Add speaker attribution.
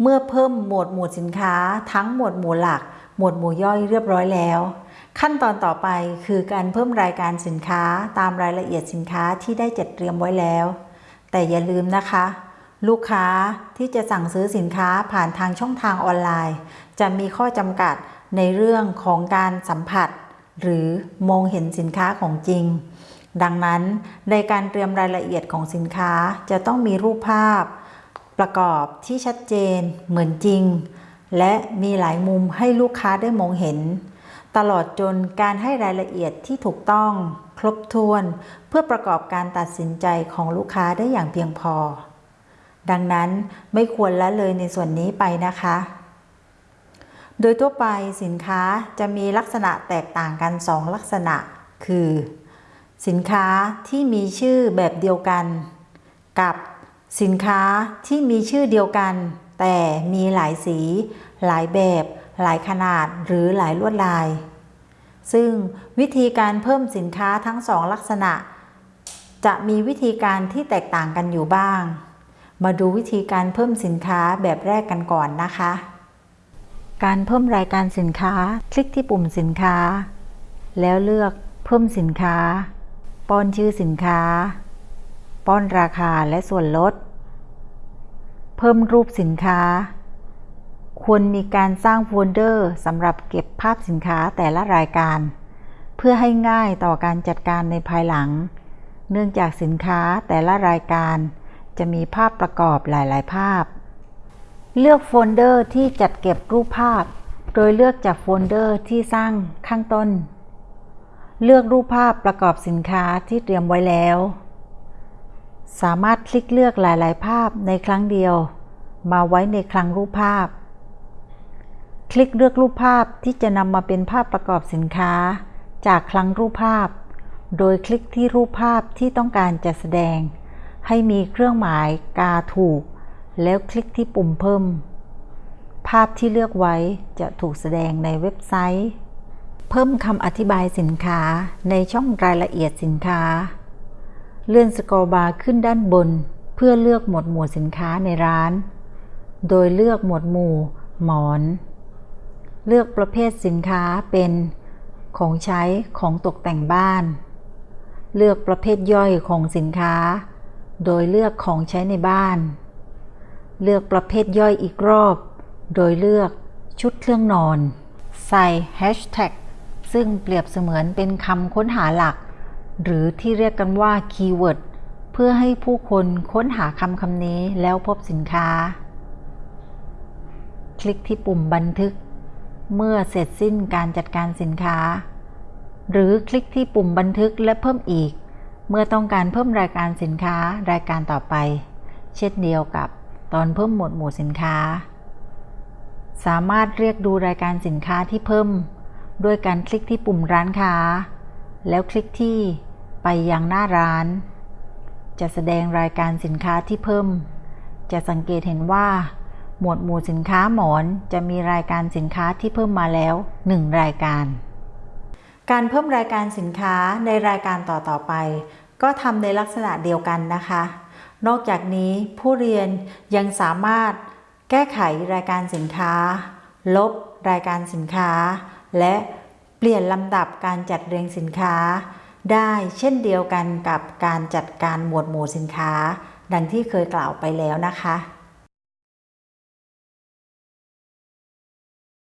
Speaker 1: เมื่อเพิ่มหมวดหมู่สินค้าทั้งหมวดหมู่หลัก หมวดหมู่ย่อยเรียบร้อยแล้ว ขั้นตอนต่อไปคือการเพิ่มรายการสินค้าตามรายละเอียดสินค้าที่ได้จัดเตรียมไว้แล้ว แต่อย่าลืมนะคะ ลูกค้าที่จะสั่งซื้อสินค้าผ่านทางช่องทางออนไลน์ จะมีข้อจำกัดในเรื่องของการสัมผัส หรือมองเห็นสินค้าของจริง ดังนั้นในการเตรียมรายละเอียดของสินค้าจะต้องมีรูปภาพ ประกอบที่ชัดเจนเหมือนจริง และมีหลายมุมให้ลูกค้าได้มองเห็น ตลอดจนการให้รายละเอียดที่ถูกต้อง ครบถ้วน เพื่อประกอบการตัดสินใจของลูกค้าได้อย่างเพียงพอ ดังนั้นไม่ควรละเลยในส่วนนี้ไปนะคะ โดยทั่วไปสินค้าจะมีลักษณะแตกต่างกัน 2 ลักษณะ คือ สินค้าที่มีชื่อแบบเดียวกัน กับ สินค้าที่มีชื่อเดียวกัน แต่มีหลายสี หลายแบบ หลายขนาดหรือหลายลวดลาย ซึ่งวิธีการเพิ่มสินค้าทั้งสองลักษณะ จะมีวิธีการที่แตกต่างกันอยู่บ้าง มาดูวิธีการเพิ่มสินค้าแบบแรกกันก่อนนะคะ การเพิ่มรายการสินค้า คลิกที่ปุ่มสินค้า แล้วเลือกเพิ่มสินค้า ป้อนชื่อสินค้าป้อนราคาและส่วนลด เพิ่มรูปสินค้า ควรมีการสร้างโฟลเดอร์สำหรับเก็บภาพสินค้าแต่ละรายการ เพื่อให้ง่ายต่อการจัดการในภายหลัง เนื่องจากสินค้าแต่ละรายการ จะมีภาพประกอบหลาย ๆ ภาพ เลือกโฟลเดอร์ที่จัดเก็บรูปภาพ โดยเลือกจากโฟลเดอร์ที่สร้างข้างต้น เลือกรูปภาพประกอบสินค้าที่เตรียมไว้แล้ว สามารถคลิกเลือกหลาย ๆ ภาพในครั้งเดียว มาไว้ในคลังรูปภาพ คลิกเลือกรูปภาพที่จะนำมาเป็นภาพประกอบสินค้า จากคลังรูปภาพ โดยคลิกที่รูปภาพที่ต้องการจะแสดง ให้มีเครื่องหมายกาถูก แล้วคลิกที่ปุ่มเพิ่ม ภาพที่เลือกไว้จะถูกแสดงในเว็บไซต์ เพิ่มคำอธิบายสินค้าในช่องรายละเอียดสินค้า เลื่อนสกอร์บาร์ขึ้นด้านบน เพื่อเลือกหมวดหมู่สินค้าในร้าน โดยเลือกหมวดหมู่ หมอน เลือกประเภทสินค้าเป็น ของใช้ของตกแต่งบ้าน เลือกประเภทย่อยของสินค้า โดยเลือกของใช้ในบ้าน เลือกประเภทย่อยอีกรอบ โดยเลือกชุดเครื่องนอน ใส่ Hashtag ซึ่งเปรียบเสมือนเป็นคำค้นหาหลัก หรือที่เรียกกันว่า keyword เพื่อให้ผู้คนค้นหาคำคำนี้แล้วพบสินค้า คลิกที่ปุ่มบันทึก เมื่อเสร็จสิ้นการจัดการสินค้า หรือคลิกที่ปุ่มบันทึกและเพิ่มอีก เมื่อต้องการเพิ่มรายการสินค้ารายการต่อไป เช่นเดียวกับตอนเพิ่มหมวดหมู่สินค้า สามารถเรียกดูรายการสินค้าที่เพิ่ม ด้วยการคลิกที่ปุ่มร้านค้า แล้วคลิกที่ ไปยังหน้าร้าน จะแสดงรายการสินค้าที่เพิ่ม จะสังเกตเห็นว่า หมวดหมู่สินค้าหมอนจะมีรายการสินค้าที่เพิ่มมาแล้ว 1 รายการ การเพิ่มรายการสินค้าในรายการต่อๆไป ก็ทำในลักษณะเดียวกันนะคะ นอกจากนี้ผู้เรียนยังสามารถแก้ไขรายการสินค้า ลบรายการสินค้า และเปลี่ยนลำดับการจัดเรียงสินค้า ได้เช่นเดียวกันกับการจัดการหมวดหมู่สินค้า ดังที่เคยกล่าวไปแล้วนะคะ